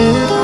Música